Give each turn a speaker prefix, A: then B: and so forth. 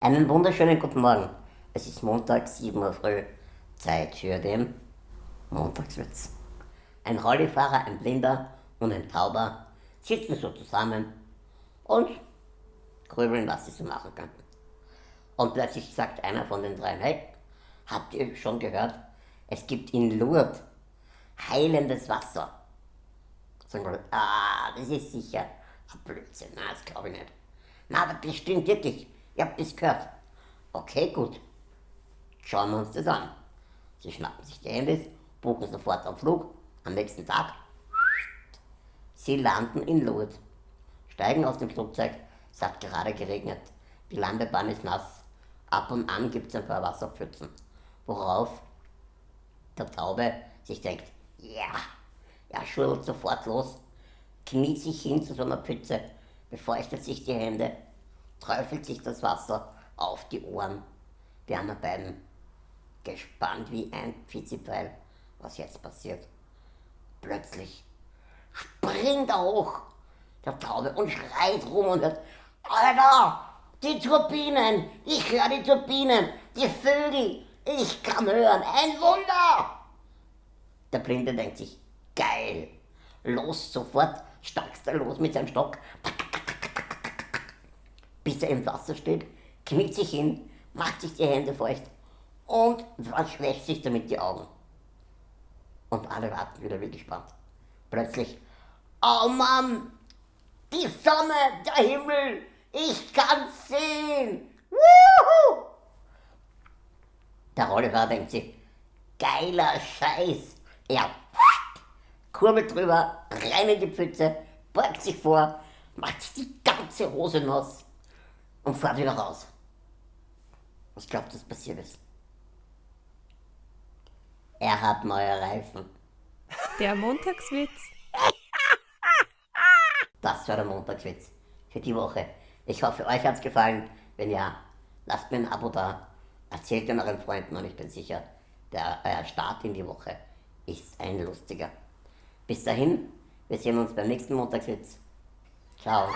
A: Einen wunderschönen guten Morgen. Es ist Montag, 7 Uhr früh. Zeit für den Montagswitz. Ein Rollifahrer, ein Blinder und ein Tauber sitzen so zusammen und grübeln, was sie so machen könnten. Und plötzlich sagt einer von den dreien, hey, habt ihr schon gehört, es gibt in Lourdes heilendes Wasser. Sagen wir, ah, das ist sicher ein Blödsinn, na, das glaube ich nicht. Na, aber das stimmt wirklich, ihr habt das gehört. Okay, gut, schauen wir uns das an. Sie schnappen sich die Handys, buchen sofort einen Flug, am nächsten Tag, sie landen in Lourdes, steigen aus dem Flugzeug, es hat gerade geregnet, die Landebahn ist nass, ab und an gibt es ein paar Wasserpfützen, worauf der Taube sich denkt, ja, er schüttelt sofort los, kniet sich hin zu so einer Pfütze, befeuchtet sich die Hände, träufelt sich das Wasser auf die Ohren. Die anderen beiden gespannt wie ein Pfizipfeil, was jetzt passiert. Plötzlich springt er hoch, der Taube, und schreit rum und hört, Alter, die Turbinen, ich höre die Turbinen, die Vögel, ich kann hören, ein Wunder! Der Blinde denkt sich, geil, los sofort, stackst er los mit seinem Stock, bis er im Wasser steht, kniet sich hin, macht sich die Hände feucht und verschwächt sich damit die Augen. Und alle warten wieder wie gespannt. Plötzlich, oh Mann, die Sonne, der Himmel, ich kann's sehen. Wuhu! Der Rollerer denkt sich, geiler Scheiß. Er kurbelt drüber, rein in die Pfütze, beugt sich vor, macht die ganze Hose nass und fährt wieder raus. Was glaubt, was passiert ist? Er hat neue Reifen.
B: Der Montagswitz.
A: Das war der Montagswitz für die Woche. Ich hoffe, euch hat's gefallen. Wenn ja, lasst mir ein Abo da. Erzählt den euren Freunden und ich bin sicher, der euer Start in die Woche ist ein lustiger. Bis dahin, wir sehen uns beim nächsten Montagswitz. Ciao.